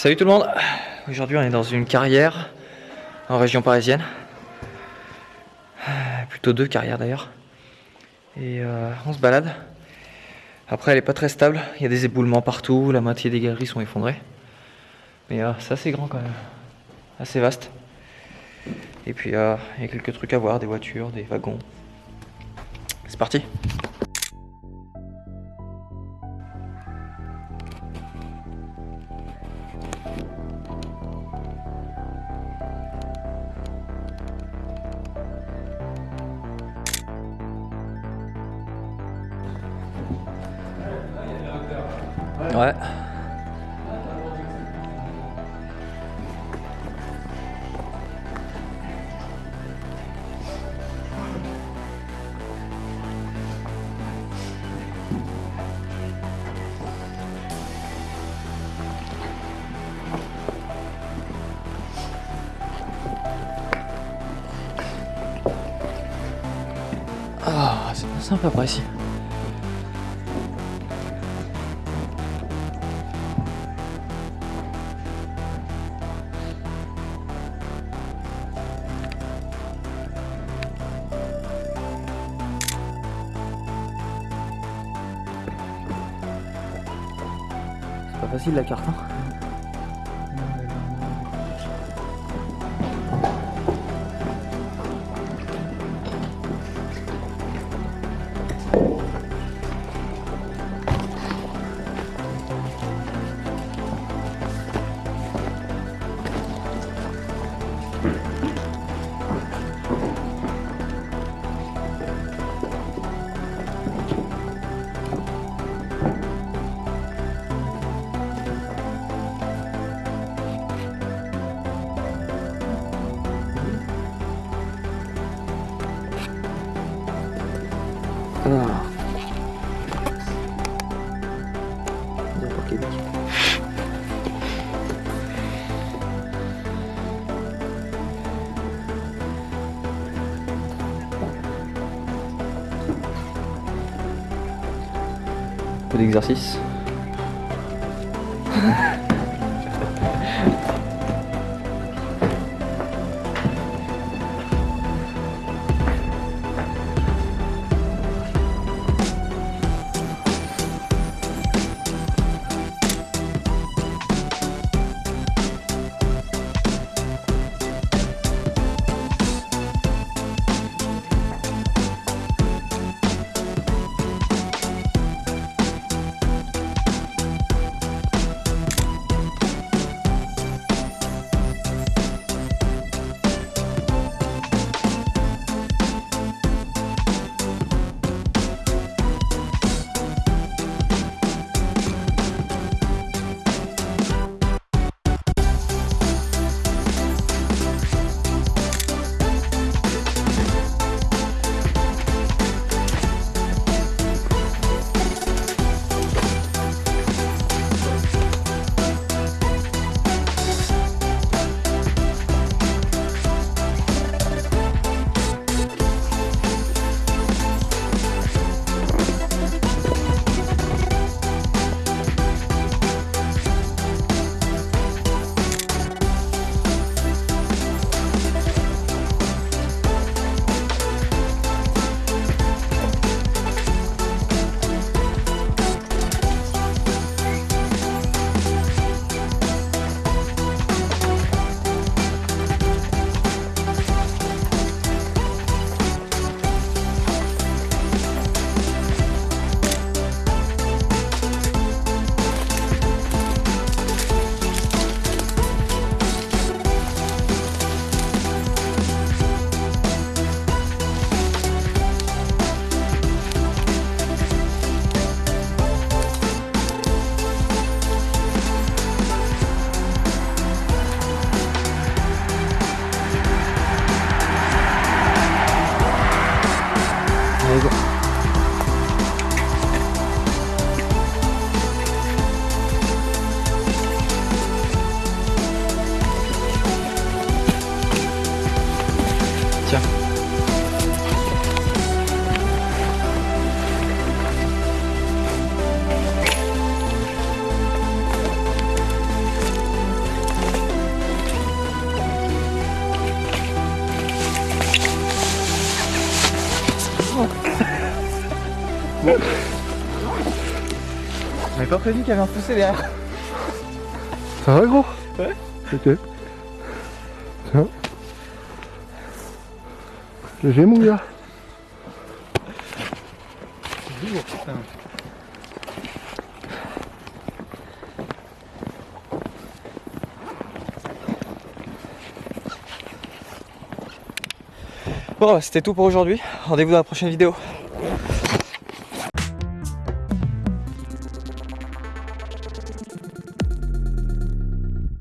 Salut tout le monde Aujourd'hui on est dans une carrière en région parisienne. Plutôt deux carrières d'ailleurs. Et euh, on se balade. Après elle est pas très stable, il y a des éboulements partout, la moitié des galeries sont effondrées. Mais euh, c'est assez grand quand même, assez vaste. Et puis euh, il y a quelques trucs à voir, des voitures, des wagons. C'est parti Ouais. Ah, c'est sympa par ici. Facile la carte. Hein. Ah. Peu d'exercice. On n'avait pas prévu qu'il y avait un poussé derrière. Ça va gros? Ouais. Ok. Tiens. Léger mon gars. Bon, bah, c'était tout pour aujourd'hui. Rendez-vous dans la prochaine vidéo.